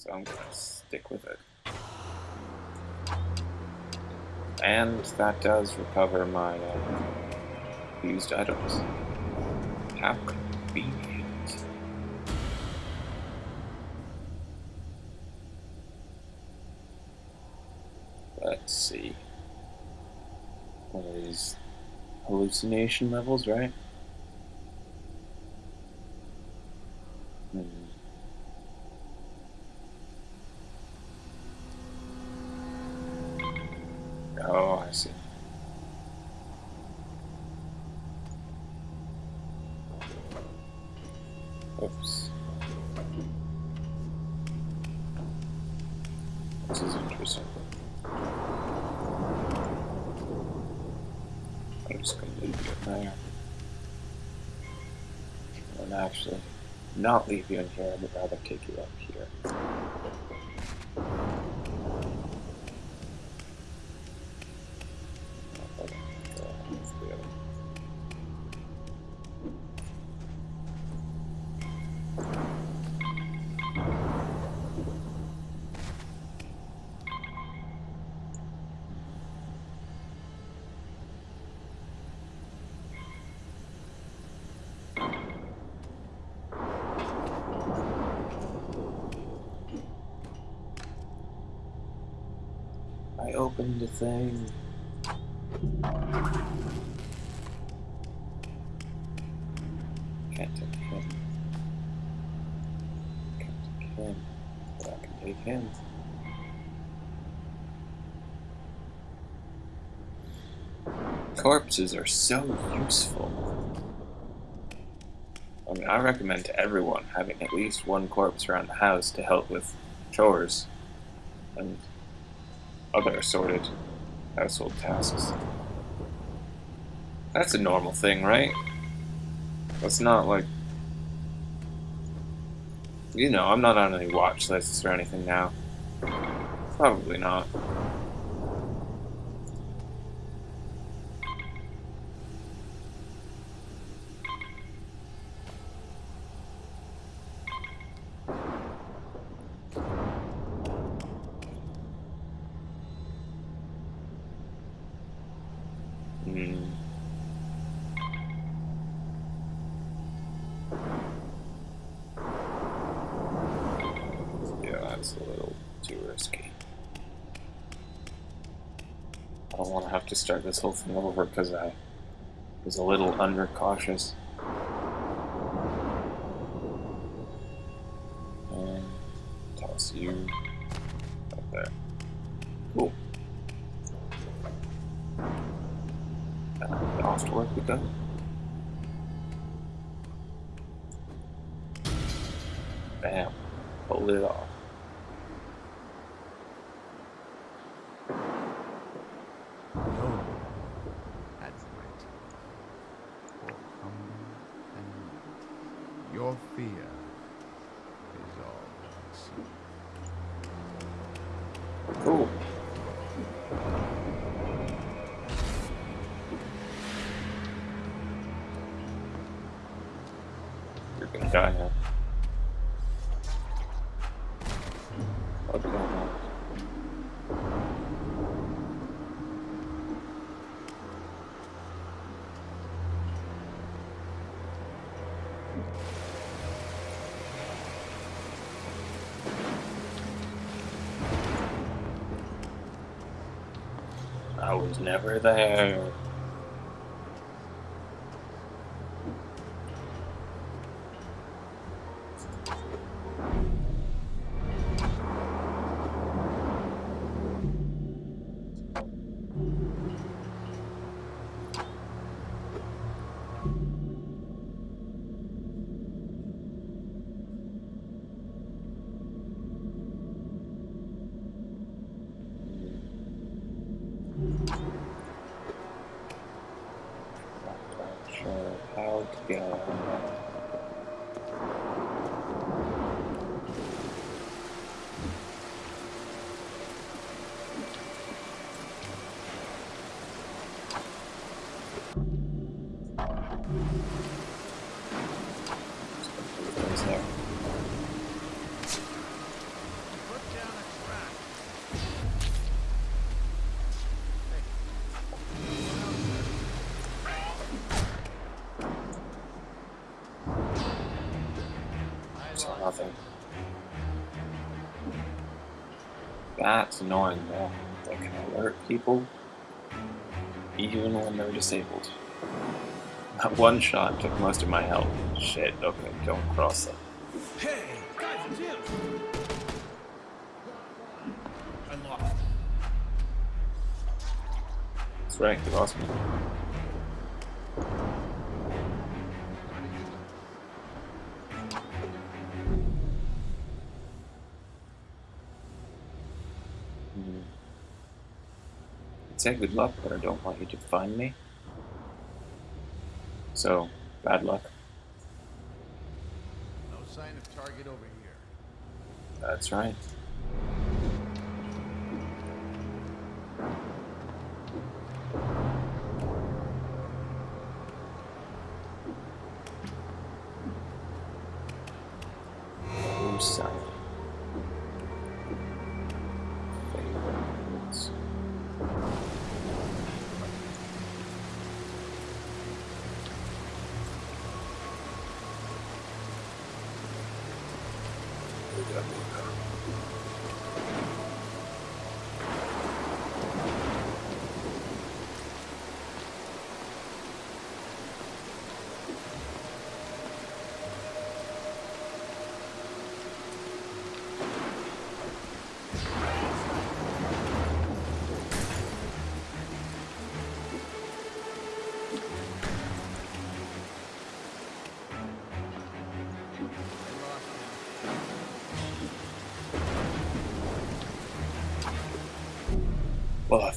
So I'm gonna stick with it. And that does recover my uh, used items. How convenient. Let's see. One of these hallucination levels, right? Hmm. I see. Oops. This is interesting. I'm just going to leave you there. And actually, not leave you in here, but rather take you up here. I opened the thing. Can't take him. Can't take him. But I can take him. Corpses are so useful. I mean, I recommend to everyone having at least one corpse around the house to help with chores and other assorted household tasks. That's a normal thing, right? That's not like... You know, I'm not on any watch lists or anything now. Probably not. Hmm. Yeah, that's a little too risky. I don't want to have to start this whole thing over because I was a little undercautious. Toss you right there. Cool. Off to work with that. Bam. Pulled it off. No, that's right. For humble and your fear is all I see. Cool. I was never there. How to get around that. Just gonna put those there. corpse or nothing. That's annoying though. They can alert people even when they're disabled. That one shot took most of my health. Shit, okay, don't cross them. Hey, guys. I lost. That's right, you lost me. Say good luck, but I don't want you to find me. So, bad luck. No sign of target over here. That's right. No sign.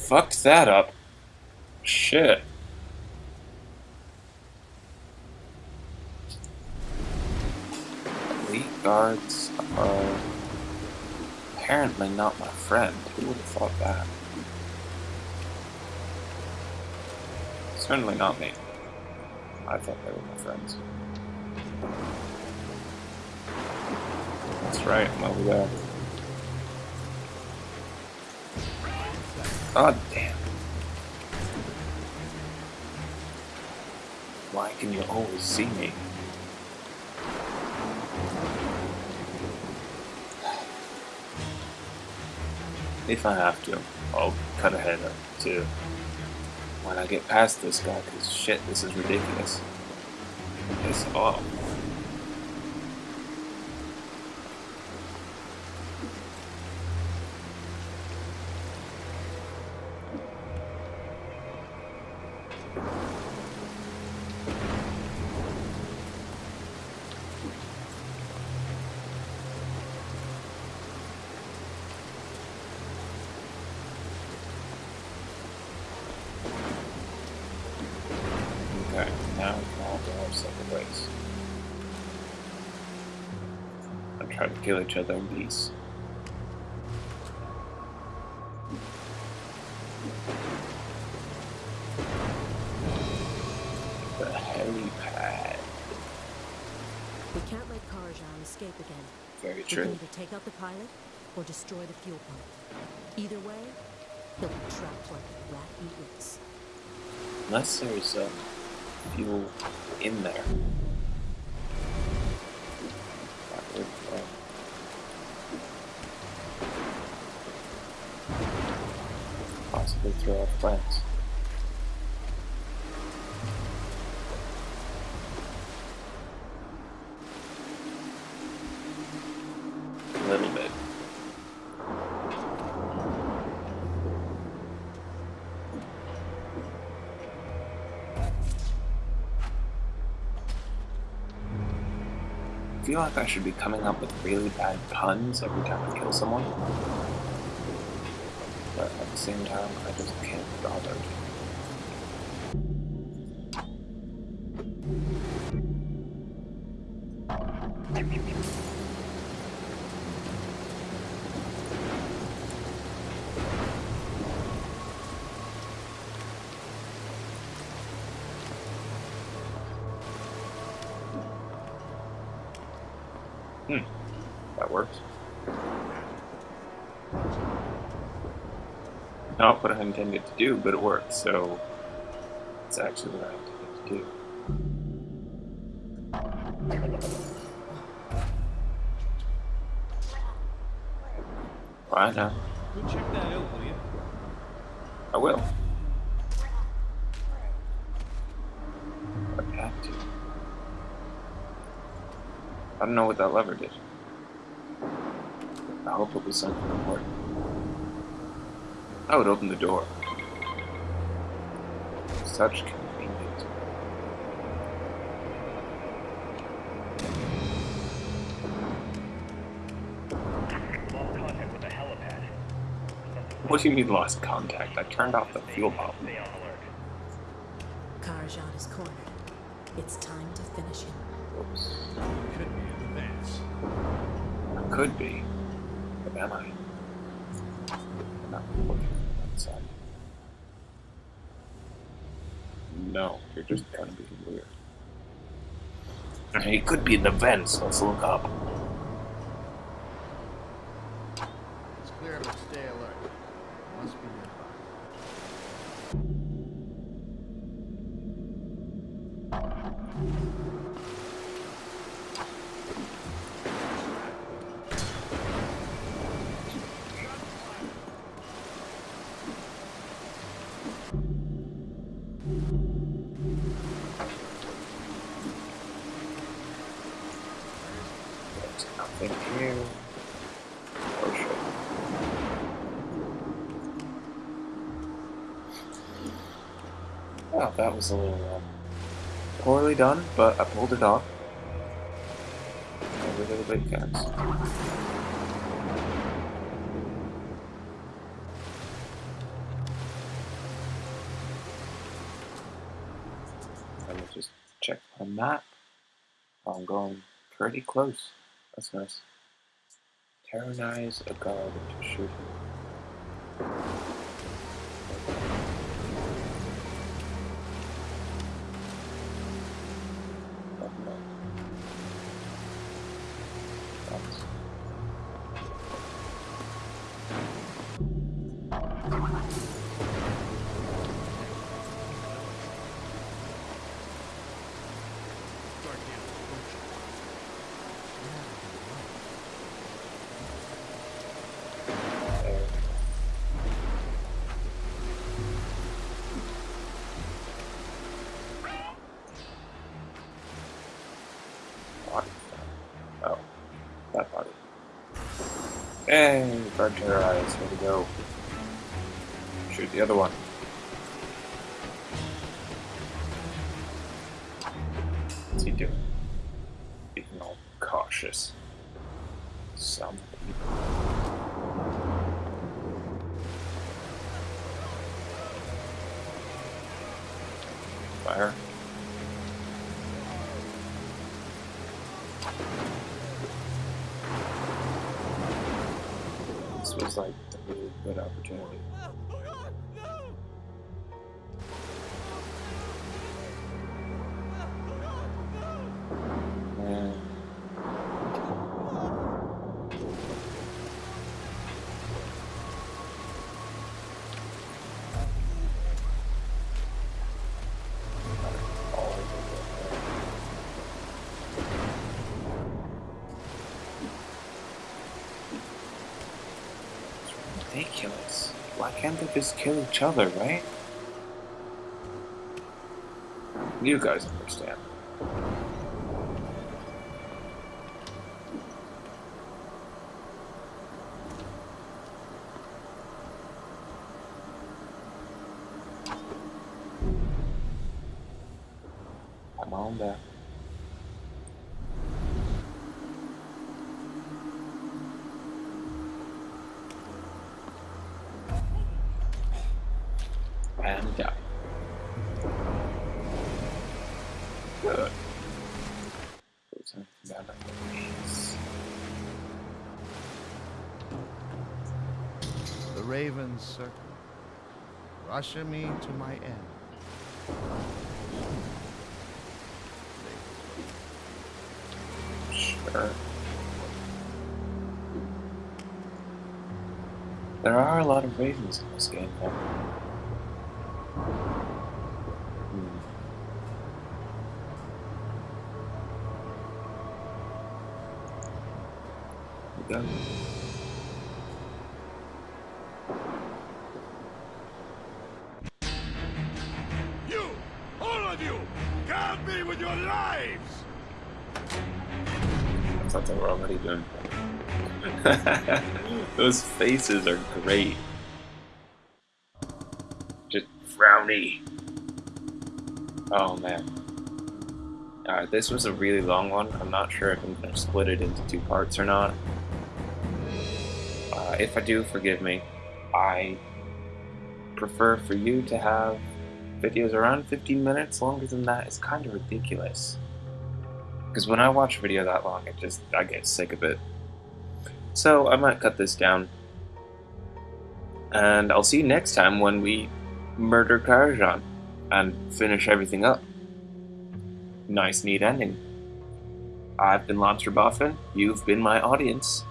Fucked that up. Shit. Elite guards are apparently not my friend. Who would have thought that? Certainly not me. I thought they were my friends. That's right, I'm over there. God damn. Why can you always see me? If I have to, I'll cut ahead to when I get past this guy, because shit, this is ridiculous. It's off. Okay, now we can all go our separate ways. And try to kill each other in peace. The helipad. We can't let Karajan escape again. Very true. We can either take out the pilot or destroy the fuel pump. Either way, he'll be trapped like a rat in. Unless there's um, fuel in there. Feel like I should be coming up with really bad puns every time I kill someone. But at the same time, I just can't be bothered. worked. Not what I intended to do, but it worked, so it's actually what I intended to do. Why well, now? Go check that out, will you? I will. I have to. I don't know what that lever did. I hope it was something important. I would open the door. Such convenient. Lost contact with the helipad. What do you mean lost contact? I turned off the fuel pump. Stay on alert. Karajan is cornered. It's time to finish him. Oops. Could be Am I? I'm not looking outside. No, you're just kind of being weird. He could be in the vents. Let's look up. There's nothing here. Oh shit. Well, that was a little um, poorly done, but I pulled it off. Every little bit counts. Let me just check my map. I'm going pretty close. That's nice. Terrorize a guard into shooting. Hey, guard terrorize. Here we go. Shoot the other one. What's he doing? Being all cautious. Some people. Fire. Good opportunity. Ridiculous. Why can't they just kill each other, right? You guys understand. Come on back. The ravens circle, usher me to my end. Sure. There are a lot of ravens in this game, though. Hmm. our lives! I thought they were already doing Those faces are great. Just frowny. Oh man. Alright, this was a really long one. I'm not sure if I'm gonna split it into two parts or not. Uh, if I do, forgive me. I prefer for you to have videos around 15 minutes. Longer than that is kind of ridiculous. Because when I watch a video that long, it just I get sick of it. So I might cut this down. And I'll see you next time when we murder Karajan and finish everything up. Nice, neat ending. I've been Lobster Boffin, you've been my audience,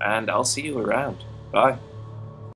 and I'll see you around. Bye.